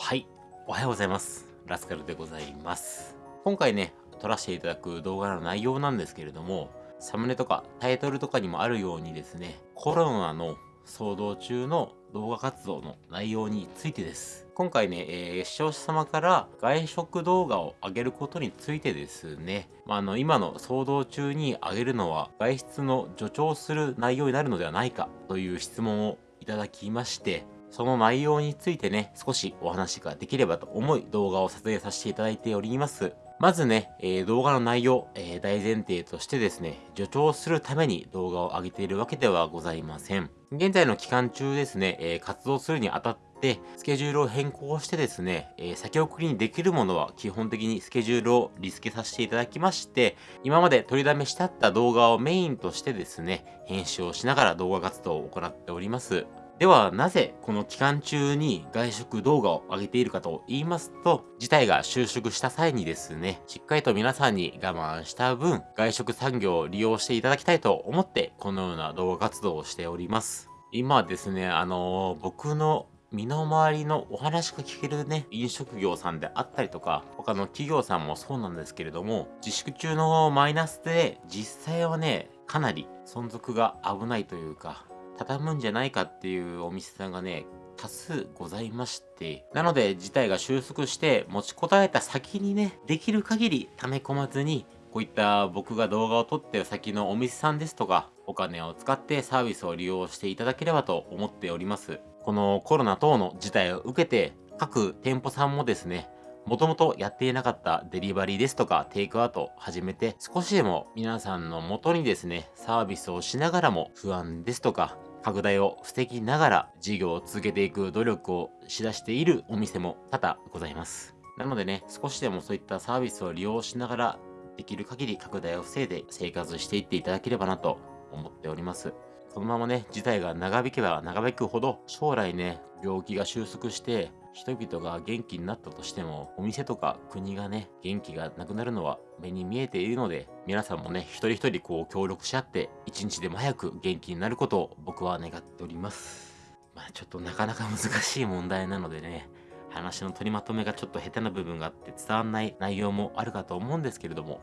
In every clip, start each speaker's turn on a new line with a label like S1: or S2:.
S1: はい、おはようございます。ラスカルでございます。今回ね、撮らせていただく動画の内容なんですけれども、サムネとかタイトルとかにもあるようにですね、コロナの騒動中の動画活動の内容についてです。今回ね、えー視聴者様から外食動画を上げることについてですね、まあ、あの今の騒動中に上げるのは外出の助長する内容になるのではないかという質問をいただきまして、その内容についてね、少しお話ができればと思い動画を撮影させていただいております。まずね、えー動画の内容、えー大前提としてですね、助長するために動画を上げているわけではございません。現在の期間中ですね、えー活動するにあたって、スケジュールを変更してですね、えー先送りにできるものは基本的にスケジュールをリスケさせていただきまして、今まで取りだめしてあった動画をメインとしてですね、編集をしながら動画活動を行っております。ではなぜこの期間中に外食動画を上げているかと言いますと、事態が収縮した際にですね、しっかりと皆さんに我慢した分、外食産業を利用していただきたいと思って、このような動画活動をしております。今ですね、あのー僕の身の回りのお話が聞けるね、飲食業さんであったりとか、他の企業さんもそうなんですけれども、自粛中のマイナスで、実際はね、かなり存続が危ないというか、畳むんじゃないかっていうお店さんがね、多数ございまして、なので事態が収束して持ちこたえた先にね、できる限り溜め込まずに、こういった僕が動画を撮ってる先のお店さんですとか、お金を使ってサービスを利用していただければと思っております。このコロナ等の事態を受けて、各店舗さんもですね、もともとやっていなかったデリバリーですとかテイクアウトを始めて少しでも皆さんの元にですねサービスをしながらも不安ですとか拡大を防ぎながら事業を続けていく努力をしだしているお店も多々ございます。なのでね少しでもそういったサービスを利用しながらできる限り拡大を防いで生活していっていただければなと思っております。このままね事態が長引けば長引くほど将来ね病気が収束して人々が元気になったとしてもお店とか国がね元気がなくなるのは目に見えているので皆さんもね一人一人こう協力し合って一日でも早く元気になることを僕は願っております。まあちょっとなかなか難しい問題なのでね話の取りまとめがちょっと下手な部分があって伝わんない内容もあるかと思うんですけれども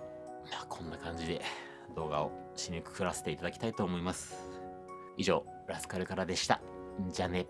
S1: まあこんな感じで動画を締めくくらせていただきたいと思います。以上ラスカルからでした。じゃあね。